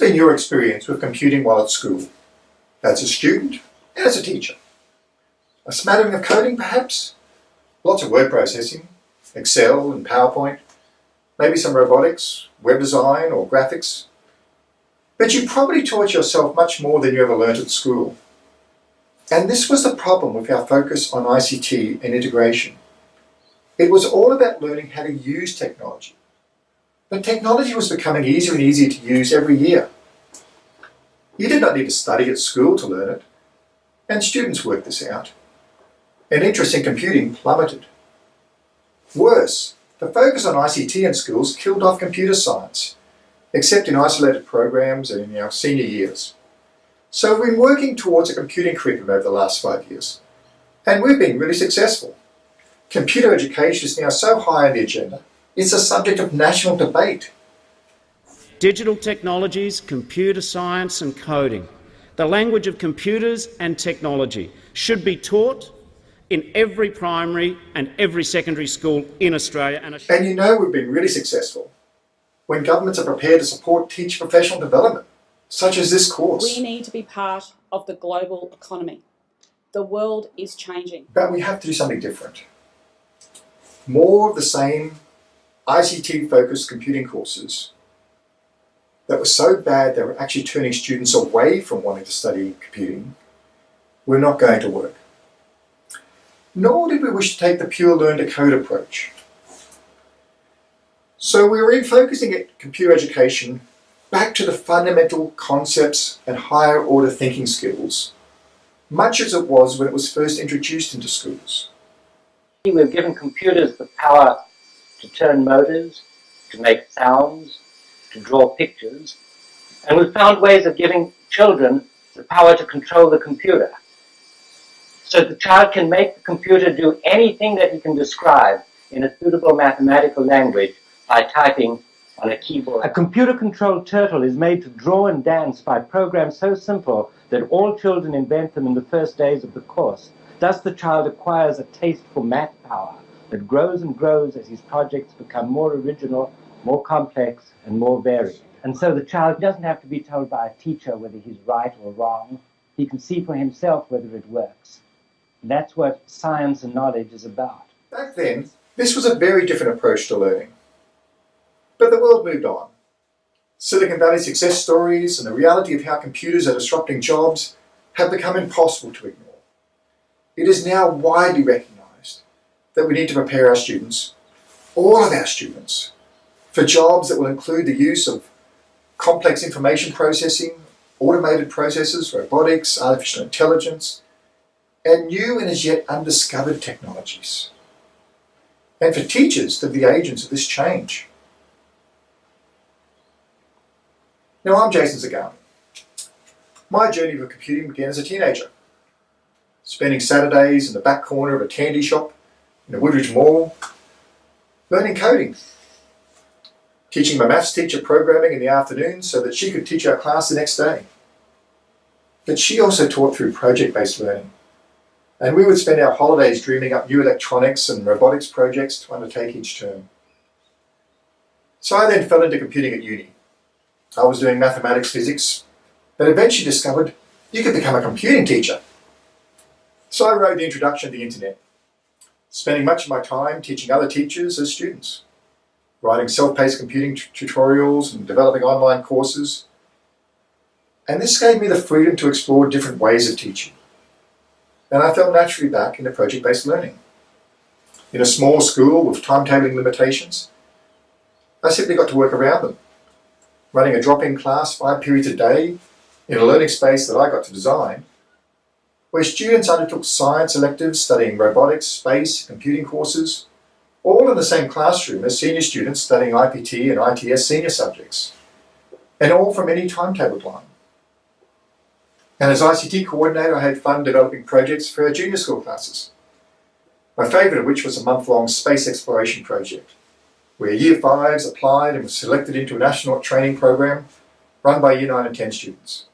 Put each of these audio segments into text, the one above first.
been your experience with computing while at school, as a student as a teacher? A smattering of coding, perhaps? Lots of word processing, Excel and PowerPoint, maybe some robotics, web design or graphics. But you probably taught yourself much more than you ever learnt at school. And this was the problem with our focus on ICT and integration. It was all about learning how to use technology. But technology was becoming easier and easier to use every year. You did not need to study at school to learn it, and students worked this out. And interest in computing plummeted. Worse, the focus on ICT in schools killed off computer science, except in isolated programs and in our senior years. So we've been working towards a computing curriculum over the last five years, and we've been really successful. Computer education is now so high on the agenda, it's a subject of national debate. Digital technologies, computer science and coding, the language of computers and technology should be taught in every primary and every secondary school in Australia. And, and you know we've been really successful when governments are prepared to support teacher professional development, such as this course. We need to be part of the global economy. The world is changing. But we have to do something different. More of the same ICT-focused computing courses that were so bad they were actually turning students away from wanting to study computing were not going to work nor did we wish to take the pure learn to code approach. So we were refocusing at computer education back to the fundamental concepts and higher order thinking skills, much as it was when it was first introduced into schools. We've given computers the power to turn motors, to make sounds, to draw pictures, and we've found ways of giving children the power to control the computer. So the child can make the computer do anything that he can describe in a suitable mathematical language by typing on a keyboard. A computer-controlled turtle is made to draw and dance by programs so simple that all children invent them in the first days of the course. Thus the child acquires a taste for math power that grows and grows as his projects become more original, more complex, and more varied. And so the child doesn't have to be told by a teacher whether he's right or wrong. He can see for himself whether it works. That's what science and knowledge is about. Back then, this was a very different approach to learning. But the world moved on. Silicon Valley success stories and the reality of how computers are disrupting jobs have become impossible to ignore. It is now widely recognized that we need to prepare our students, all of our students, for jobs that will include the use of complex information processing, automated processes, robotics, artificial intelligence, and new and as yet undiscovered technologies. And for teachers to be agents of this change. Now I'm Jason Zagami. My journey with computing began as a teenager, spending Saturdays in the back corner of a candy shop in the Woodridge Mall, learning coding, teaching my maths teacher programming in the afternoon so that she could teach our class the next day. But she also taught through project-based learning, and we would spend our holidays dreaming up new electronics and robotics projects to undertake each term. So I then fell into computing at uni. I was doing mathematics, physics, but eventually discovered you could become a computing teacher. So I wrote the introduction to the internet, spending much of my time teaching other teachers as students, writing self-paced computing tutorials and developing online courses. And this gave me the freedom to explore different ways of teaching and I fell naturally back into project-based learning. In a small school with timetabling limitations, I simply got to work around them, running a drop-in class five periods a day in a learning space that I got to design, where students undertook science electives studying robotics, space, computing courses, all in the same classroom as senior students studying IPT and ITS senior subjects, and all from any timetable time. And as ICT coordinator, I had fun developing projects for our junior school classes. My favourite of which was a month-long space exploration project, where Year 5s applied and were selected into an astronaut training program run by Year 9 and 10 students,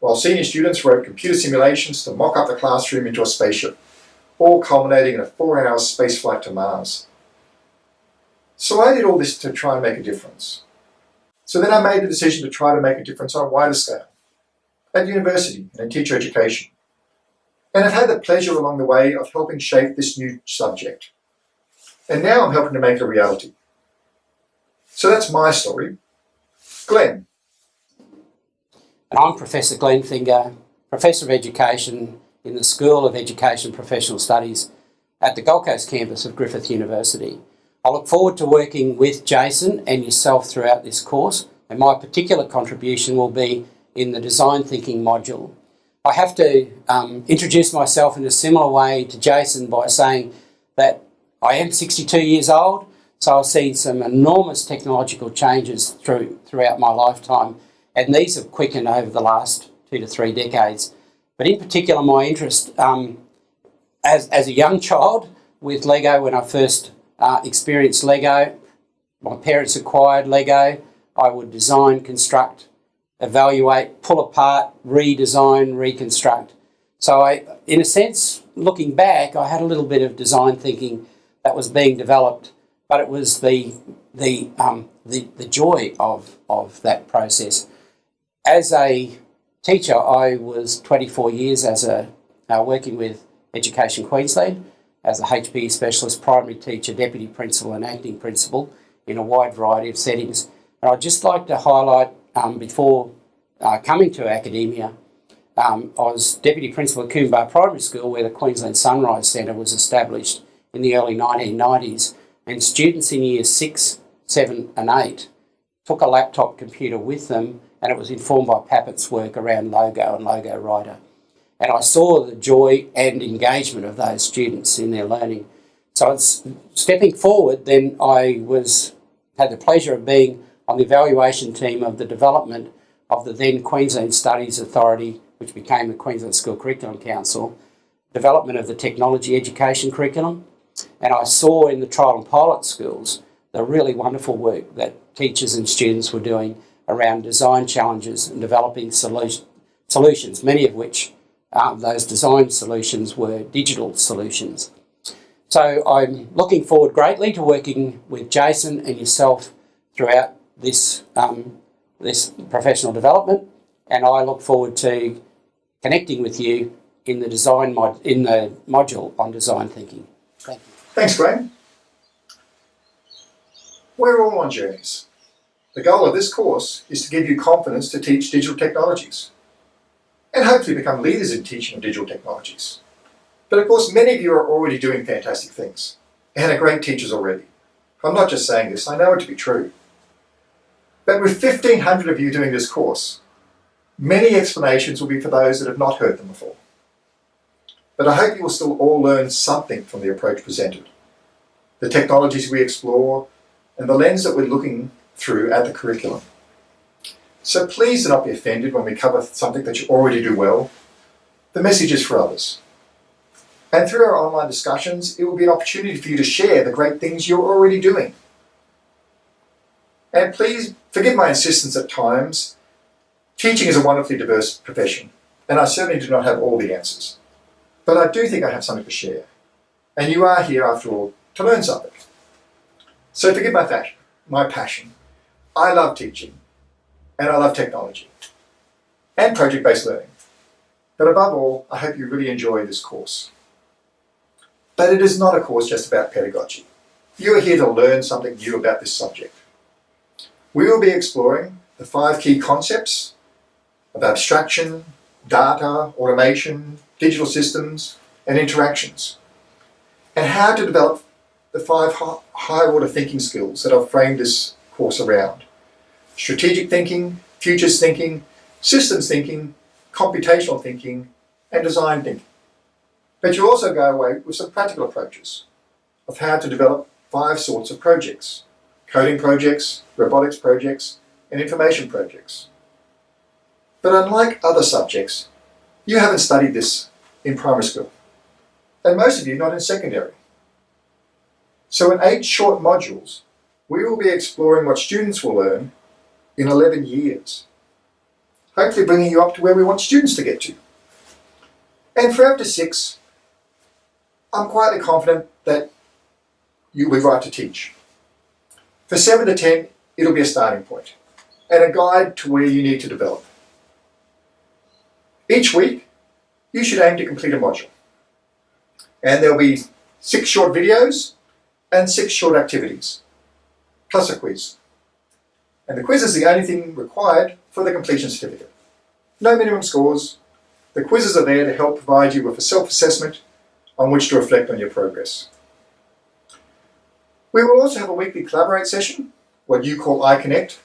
while senior students wrote computer simulations to mock up the classroom into a spaceship, all culminating in a four-hour space flight to Mars. So I did all this to try and make a difference. So then I made the decision to try to make a difference on a wider scale, at university and in teacher education. And I've had the pleasure along the way of helping shape this new subject. And now I'm helping to make it a reality. So that's my story. Glenn. And I'm Professor Glenn Finger, Professor of Education in the School of Education Professional Studies at the Gold Coast campus of Griffith University. I look forward to working with Jason and yourself throughout this course, and my particular contribution will be in the design thinking module. I have to um, introduce myself in a similar way to Jason by saying that I am 62 years old, so I've seen some enormous technological changes through throughout my lifetime, and these have quickened over the last two to three decades. But in particular, my interest um, as, as a young child with Lego when I first uh, experienced Lego, my parents acquired Lego, I would design, construct, evaluate, pull apart, redesign, reconstruct. So I, in a sense, looking back, I had a little bit of design thinking that was being developed, but it was the the um, the, the joy of of that process. As a teacher, I was 24 years as a uh, working with Education Queensland as a HPE specialist, primary teacher, deputy principal, and acting principal in a wide variety of settings. And I'd just like to highlight um, before uh, coming to academia, um, I was deputy principal at Coombe Primary School, where the Queensland Sunrise Centre was established in the early 1990s, and students in years six, seven, and eight took a laptop computer with them, and it was informed by Papert's work around Logo and Logo Writer. And I saw the joy and engagement of those students in their learning. So it's stepping forward, then I was had the pleasure of being on the evaluation team of the development of the then Queensland Studies Authority, which became the Queensland School Curriculum Council, development of the technology education curriculum. And I saw in the trial and pilot schools the really wonderful work that teachers and students were doing around design challenges and developing solution, solutions, many of which um, those design solutions were digital solutions. So I'm looking forward greatly to working with Jason and yourself throughout this um, this professional development, and I look forward to connecting with you in the design mod in the module on design thinking. Thank you. Thanks, Graham. We're all on journeys. The goal of this course is to give you confidence to teach digital technologies and hopefully become leaders in teaching of digital technologies. But of course, many of you are already doing fantastic things and are great teachers already. I'm not just saying this, I know it to be true. But with 1,500 of you doing this course, many explanations will be for those that have not heard them before. But I hope you will still all learn something from the approach presented, the technologies we explore, and the lens that we're looking through at the curriculum. So please do not be offended when we cover something that you already do well. The message is for others. And through our online discussions, it will be an opportunity for you to share the great things you're already doing. And please forgive my insistence at times. Teaching is a wonderfully diverse profession, and I certainly do not have all the answers. But I do think I have something to share. And you are here, after all, to learn something. So forgive my fashion, my passion. I love teaching, and I love technology, and project-based learning. But above all, I hope you really enjoy this course. But it is not a course just about pedagogy. You are here to learn something new about this subject. We will be exploring the five key concepts of abstraction, data, automation, digital systems, and interactions, and how to develop the five high order thinking skills that I've framed this around. Strategic thinking, futures thinking, systems thinking, computational thinking, and design thinking. But you also go away with some practical approaches of how to develop five sorts of projects coding projects, robotics projects, and information projects. But unlike other subjects, you haven't studied this in primary school, and most of you not in secondary. So in eight short modules, we will be exploring what students will learn in 11 years, hopefully bringing you up to where we want students to get to. And for after six, I'm quietly confident that you'll be right to teach. For 7 to 10, it'll be a starting and a guide to where you need to develop. Each week, you should aim to complete a module. And there'll be six short videos and six short activities, plus a quiz. And the quiz is the only thing required for the completion certificate. No minimum scores. The quizzes are there to help provide you with a self-assessment on which to reflect on your progress. We will also have a weekly Collaborate session, what you call iConnect,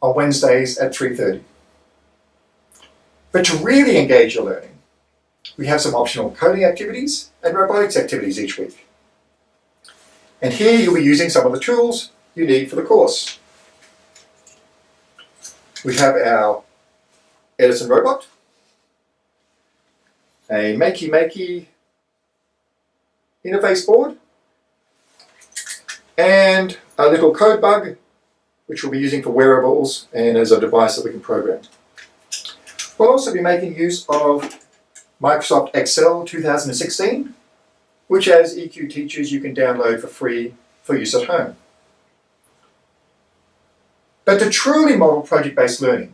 on Wednesdays at 3.30. But to really engage your learning, we have some optional coding activities and robotics activities each week. And here you'll be using some of the tools you need for the course. We have our Edison robot, a Makey Makey interface board, and a little CodeBug, which we'll be using for wearables and as a device that we can program. We'll also be making use of Microsoft Excel 2016, which as EQ teachers you can download for free for use at home. But to truly model project-based learning,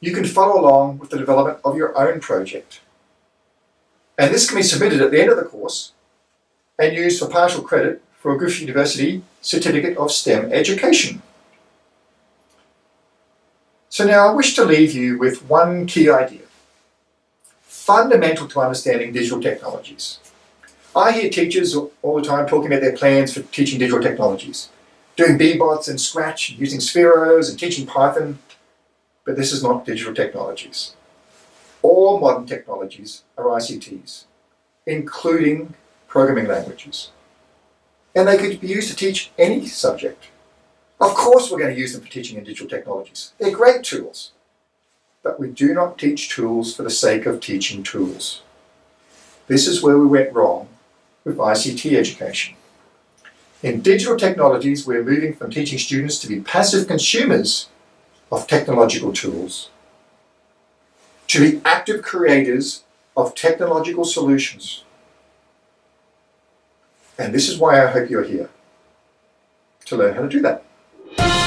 you can follow along with the development of your own project. And this can be submitted at the end of the course and used for partial credit for a Griffith University Certificate of STEM Education. So now I wish to leave you with one key idea, fundamental to understanding digital technologies. I hear teachers all the time talking about their plans for teaching digital technologies, doing Bee-Bots and Scratch, using Spheros and teaching Python, but this is not digital technologies. All modern technologies are ICTs, including programming languages. And they could be used to teach any subject. Of course we're going to use them for teaching in digital technologies. They're great tools. But we do not teach tools for the sake of teaching tools. This is where we went wrong with ICT education. In digital technologies, we're moving from teaching students to be passive consumers of technological tools to be active creators of technological solutions. And this is why I hope you're here, to learn how to do that.